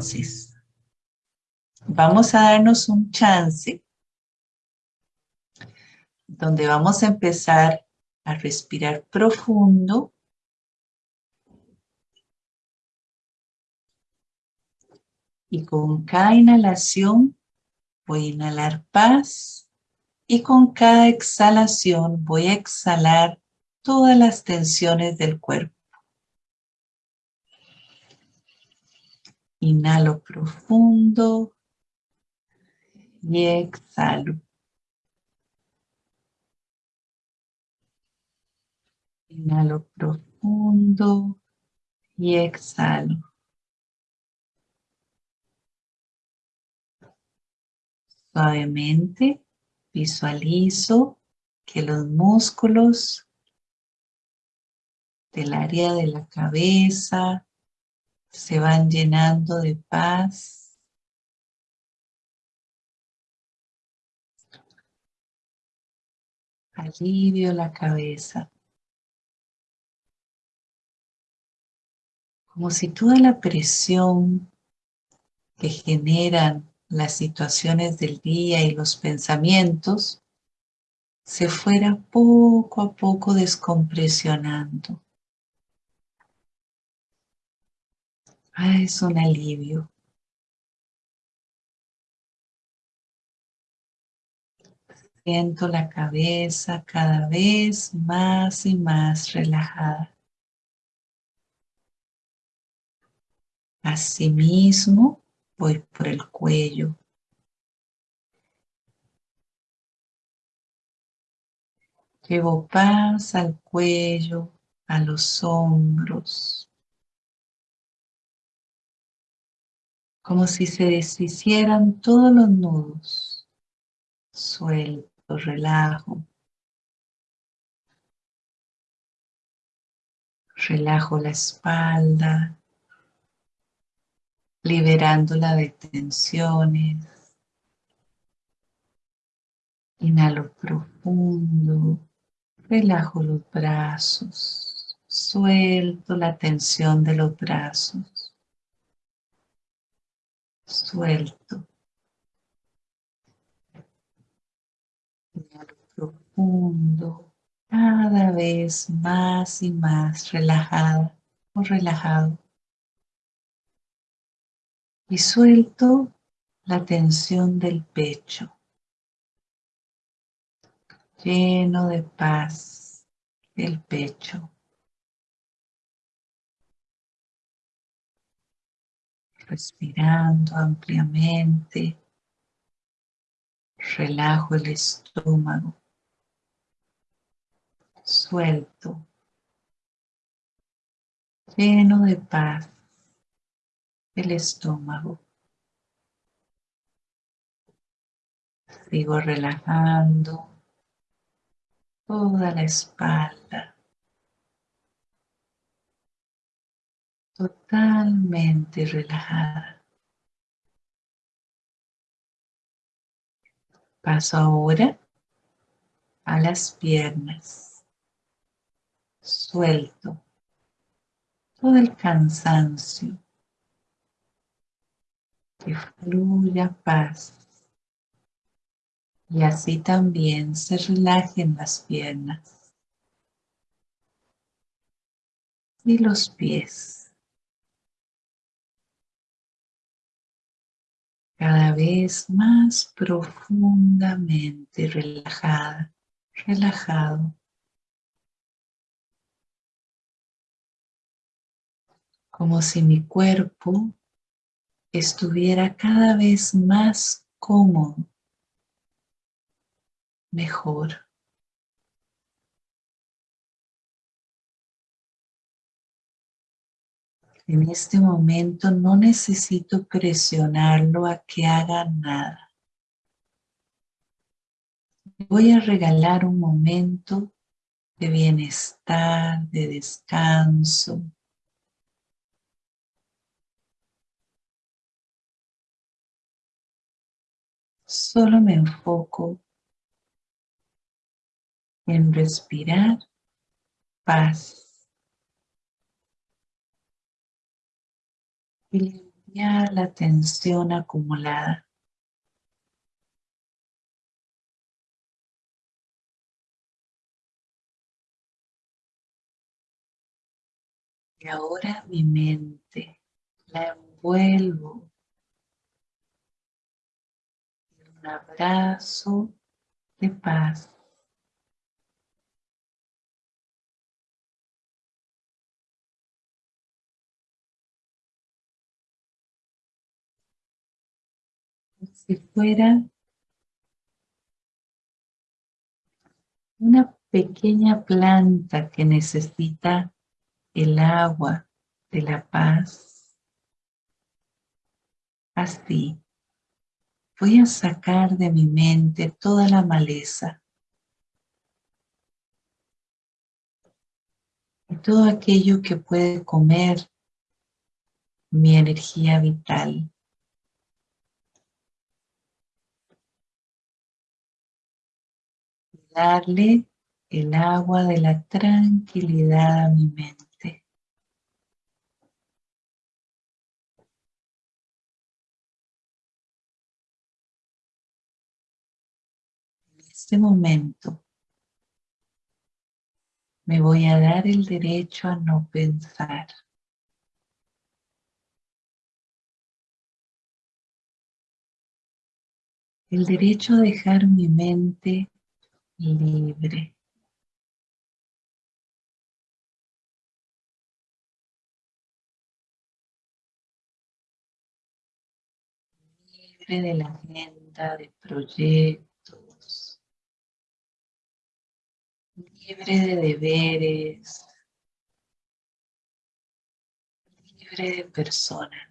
Entonces, vamos a darnos un chance donde vamos a empezar a respirar profundo y con cada inhalación voy a inhalar paz y con cada exhalación voy a exhalar todas las tensiones del cuerpo. Inhalo profundo y exhalo. Inhalo profundo y exhalo. Suavemente visualizo que los músculos del área de la cabeza se van llenando de paz. Alivio la cabeza. Como si toda la presión que generan las situaciones del día y los pensamientos se fuera poco a poco descompresionando. Ah, es un alivio. Siento la cabeza cada vez más y más relajada. Asimismo, voy por el cuello. Llevo paz al cuello, a los hombros. Como si se deshicieran todos los nudos. Suelto, relajo. Relajo la espalda, liberándola de tensiones. Inhalo profundo, relajo los brazos, suelto la tensión de los brazos, suelto. Profundo, cada vez más y más relajada o relajado y suelto la tensión del pecho, lleno de paz el pecho. Respirando ampliamente, relajo el estómago, suelto, lleno de paz el estómago. Sigo relajando toda la espalda. Totalmente relajada. Paso ahora a las piernas. Suelto todo el cansancio que fluya paz. Y así también se relajen las piernas y los pies. Cada vez más profundamente relajada, relajado. Como si mi cuerpo estuviera cada vez más cómodo, mejor. En este momento no necesito presionarlo a que haga nada. Voy a regalar un momento de bienestar, de descanso, Solo me enfoco en respirar paz y ya la tensión acumulada. Y ahora mi mente la envuelvo en un abrazo de paz. Fuera una pequeña planta que necesita el agua de la paz. Así, voy a sacar de mi mente toda la maleza y todo aquello que puede comer mi energía vital. Darle el agua de la tranquilidad a mi mente. En este momento me voy a dar el derecho a no pensar. El derecho a dejar mi mente libre. Libre de la agenda de proyectos. Libre de deberes. Libre de personas.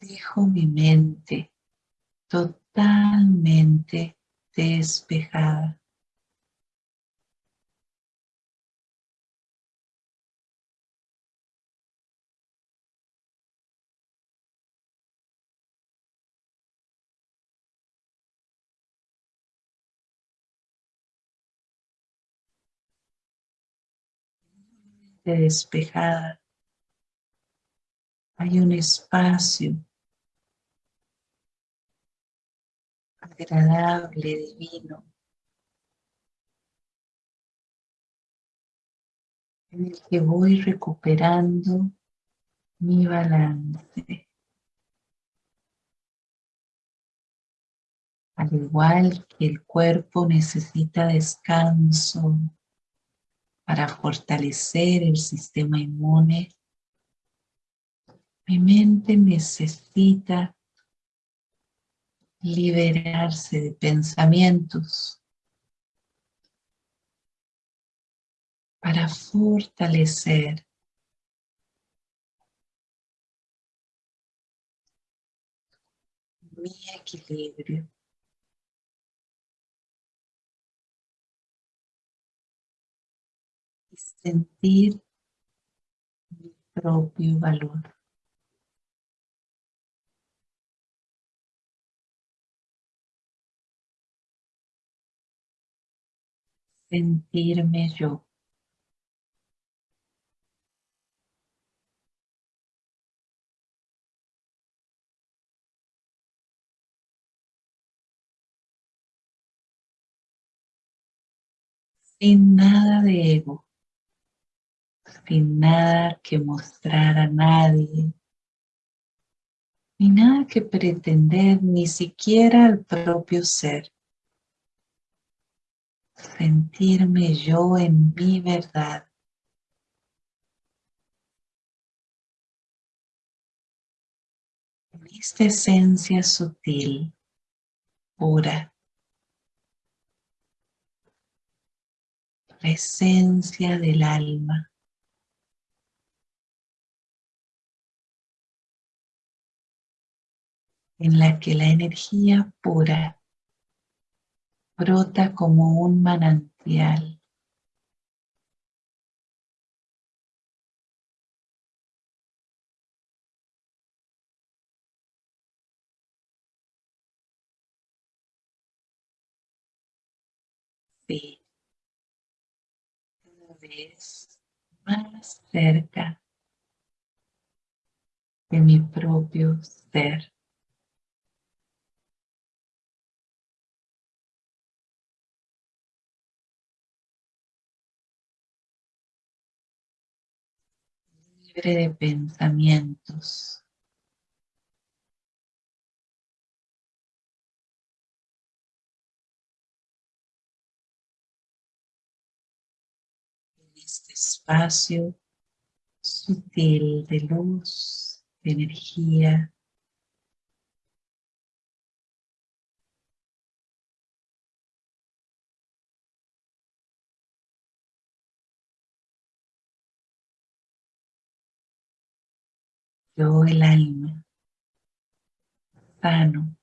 Dejo mi mente totalmente despejada. despejada. Hay un espacio agradable, divino, en el que voy recuperando mi balance. Al igual que el cuerpo necesita descanso para fortalecer el sistema inmune, mi mente necesita liberarse de pensamientos para fortalecer mi equilibrio. Y sentir mi propio valor. Sentirme yo. Sin nada de ego, sin nada que mostrar a nadie, ni nada que pretender, ni siquiera al propio ser sentirme yo en mi verdad. En esta esencia sutil, pura, la esencia del alma. en la que la energía pura brota como un manantial. Sí, cada vez más cerca de mi propio ser. Libre de pensamientos. En este espacio sutil de luz, de energía. Yo el alma, sano,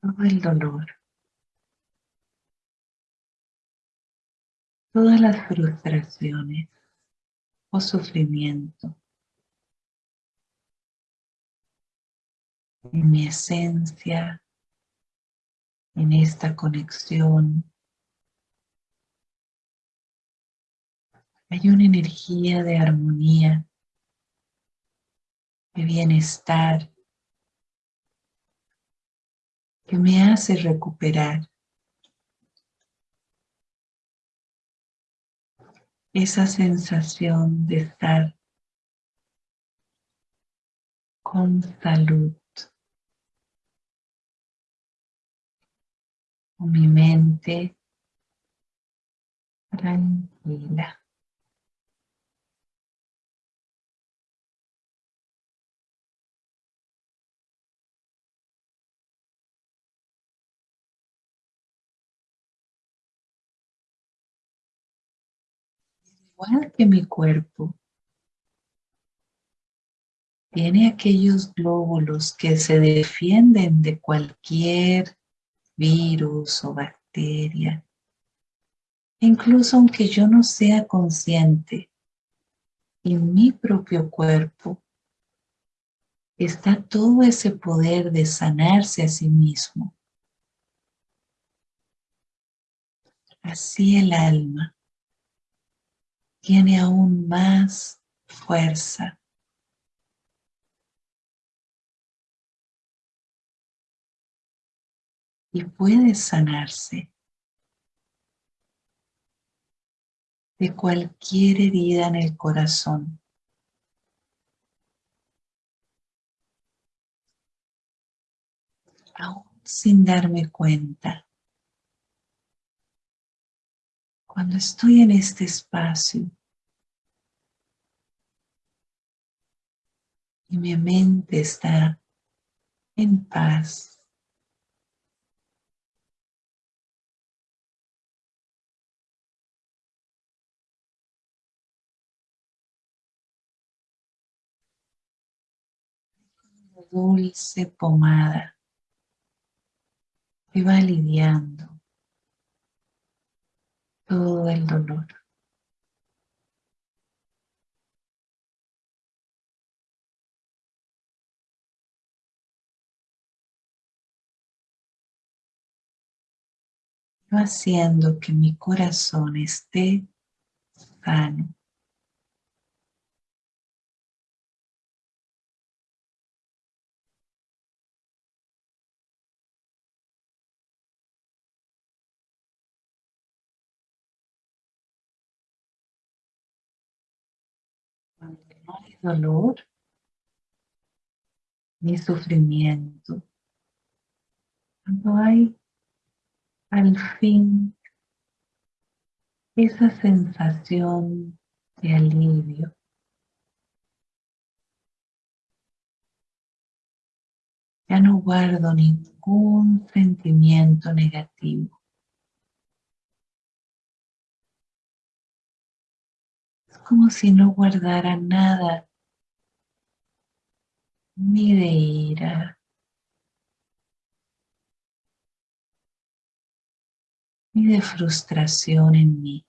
todo el dolor, todas las frustraciones o sufrimiento. En mi esencia, en esta conexión. Hay una energía de armonía, de bienestar, que me hace recuperar esa sensación de estar con salud, con mi mente tranquila. Igual que mi cuerpo, tiene aquellos glóbulos que se defienden de cualquier virus o bacteria. Incluso aunque yo no sea consciente, en mi propio cuerpo está todo ese poder de sanarse a sí mismo. Así el alma tiene aún más fuerza. Y puede sanarse de cualquier herida en el corazón. Aún sin darme cuenta. Cuando estoy en este espacio y mi mente está en paz, dulce pomada que va aliviando todo el dolor. Haciendo que mi corazón esté sano. Cuando hay dolor ni sufrimiento, cuando hay al fin esa sensación de alivio. Ya no guardo ningún sentimiento negativo. Es como si no guardara nada, ni de ira, de frustración en mí.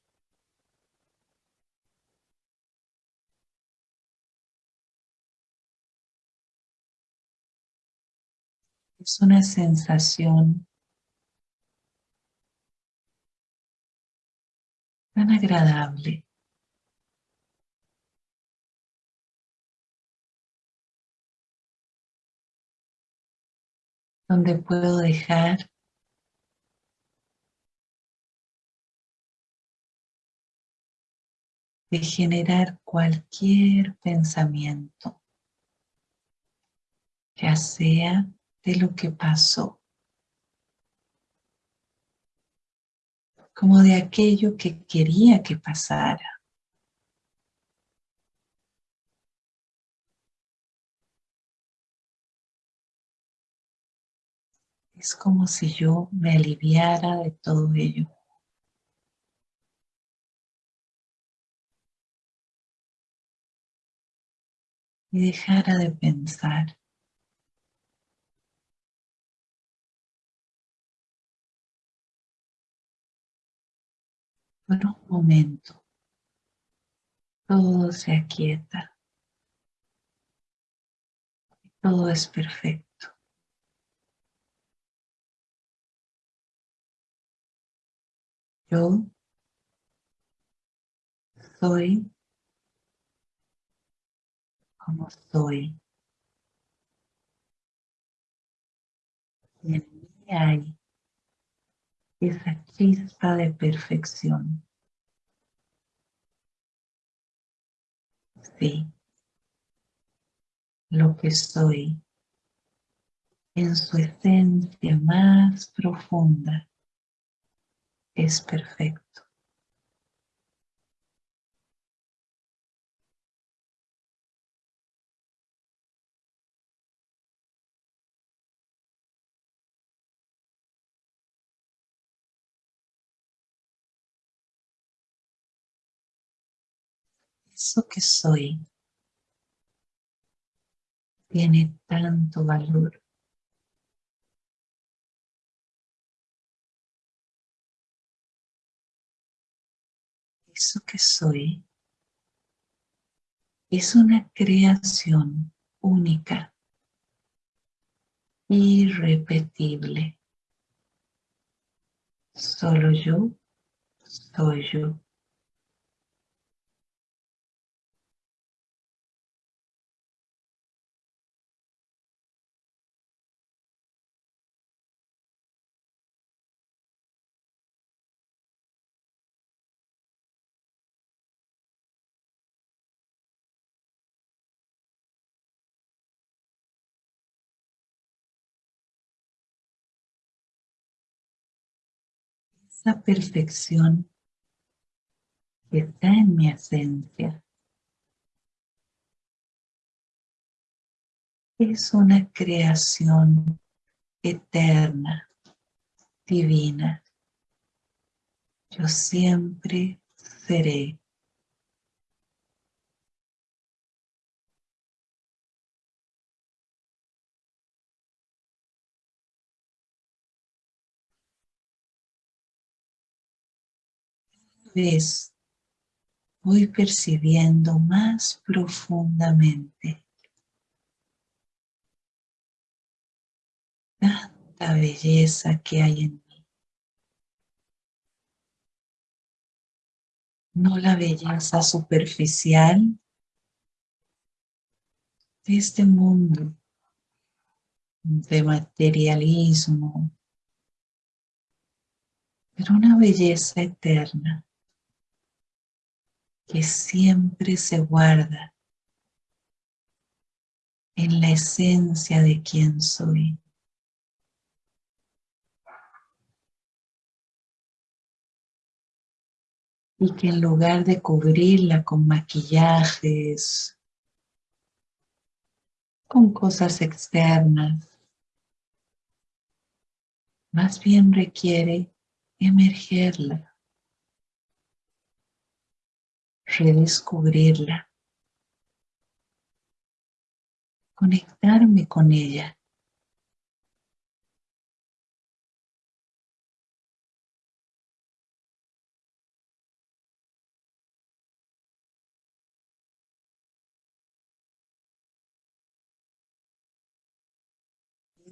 Es una sensación tan agradable. donde puedo dejar de generar cualquier pensamiento, ya sea de lo que pasó, como de aquello que quería que pasara. Es como si yo me aliviara de todo ello. Y dejara de pensar. Por un momento, todo se aquieta. Todo es perfecto. Yo soy como soy. Y en mí hay esa chispa de perfección. Sí, lo que soy en su esencia más profunda es perfecto. Eso que soy tiene tanto valor. eso que soy es una creación única, irrepetible. Solo yo soy yo. Esa perfección que está en mi esencia. Es una creación eterna, divina. Yo siempre seré. Vez voy percibiendo más profundamente tanta belleza que hay en mí. No la belleza superficial de este mundo de materialismo, pero una belleza eterna que siempre se guarda en la esencia de quien soy. Y que en lugar de cubrirla con maquillajes, con cosas externas, más bien requiere emergerla redescubrirla, conectarme con ella.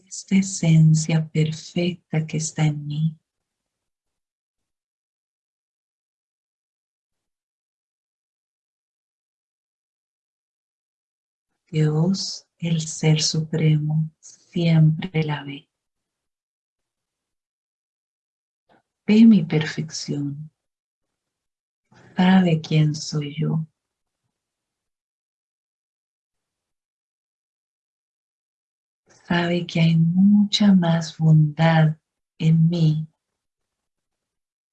Esta esencia perfecta que está en mí. Dios, el Ser Supremo, siempre la ve. Ve mi perfección. Sabe quién soy yo. Sabe que hay mucha más bondad en mí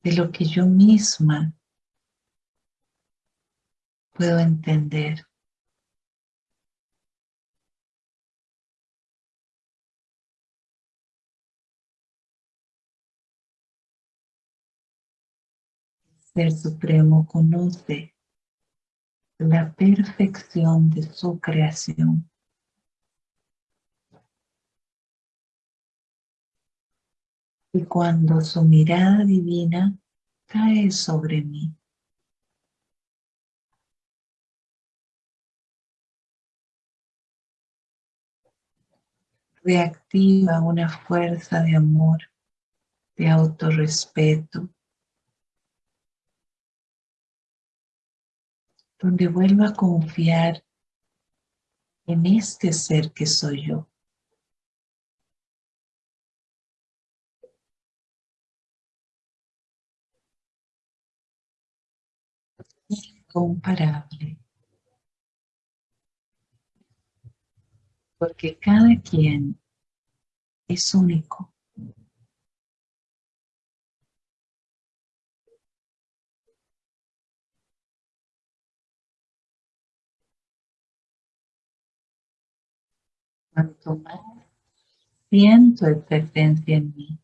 de lo que yo misma puedo entender. Ser Supremo conoce la perfección de su creación. Y cuando su mirada divina cae sobre mí, reactiva una fuerza de amor, de autorrespeto, donde vuelvo a confiar en este ser que soy yo. Incomparable. Porque cada quien es único. Cuanto más siento el presencia en mí,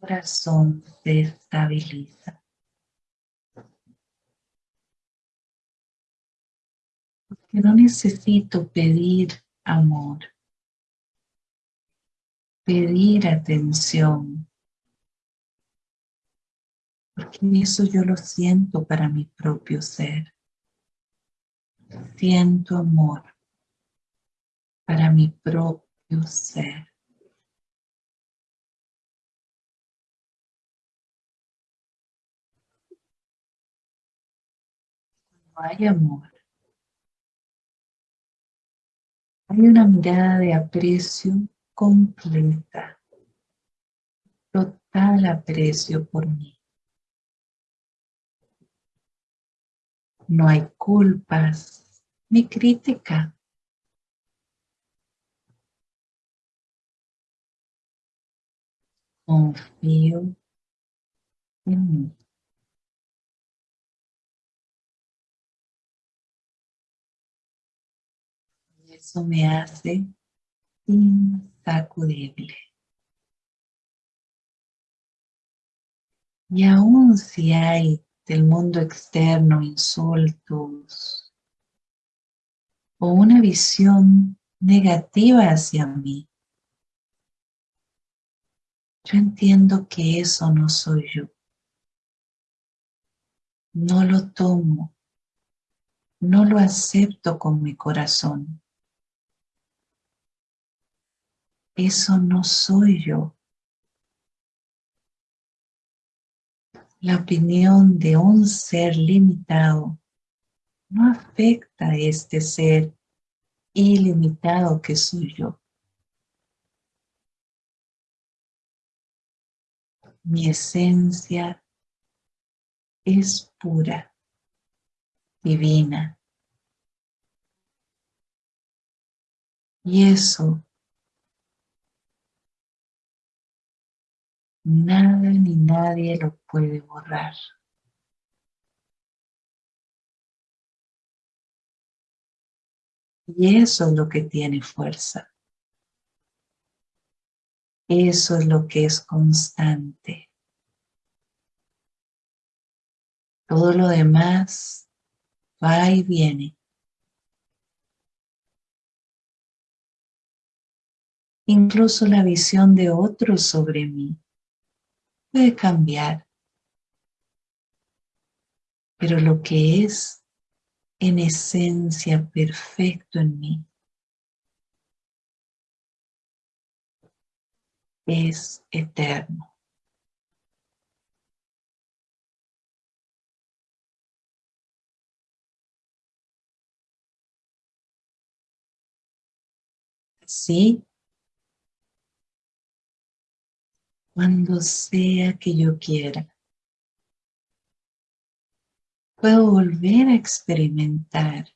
corazón se estabiliza. Porque no necesito pedir amor, pedir atención, porque eso yo lo siento para mi propio ser. Siento amor para mi propio ser. hay amor, hay una mirada de aprecio completa, total aprecio por mí. No hay culpas ni crítica. Confío en mí. Eso me hace insacudible. Y aún si hay del mundo externo insultos o una visión negativa hacia mí, yo entiendo que eso no soy yo. No lo tomo, no lo acepto con mi corazón. Eso no soy yo. La opinión de un ser limitado no afecta a este ser ilimitado que soy yo. Mi esencia es pura, divina. Y eso Nada ni nadie lo puede borrar. Y eso es lo que tiene fuerza. Eso es lo que es constante. Todo lo demás va y viene. Incluso la visión de otros sobre mí puede cambiar, pero lo que es en esencia perfecto en mí es eterno. Así cuando sea que yo quiera, puedo volver a experimentar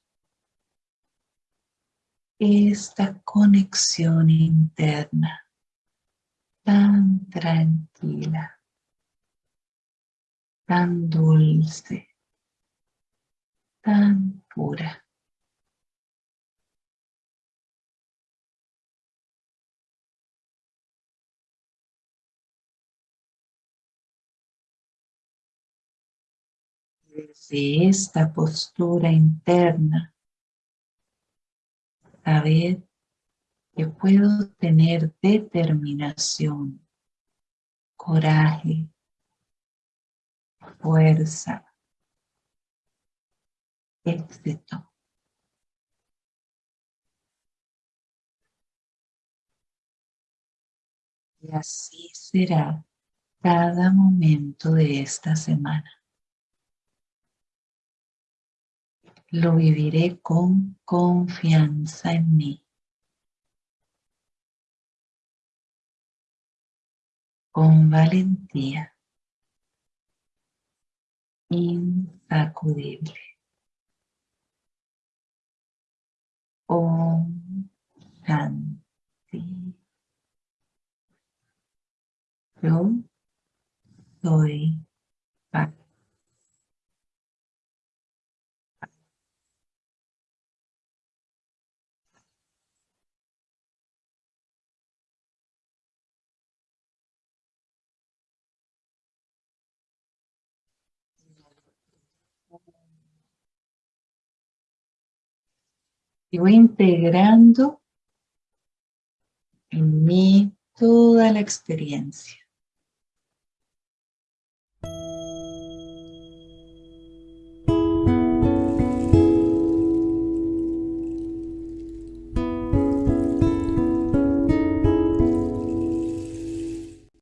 esta conexión interna tan tranquila, tan dulce, tan pura. Desde esta postura interna, saber que puedo tener determinación, coraje, fuerza, éxito. Y así será cada momento de esta semana. Lo viviré con confianza en mí. Con valentía. Insacudible. Om Shanti. Yo soy y voy integrando en mí toda la experiencia.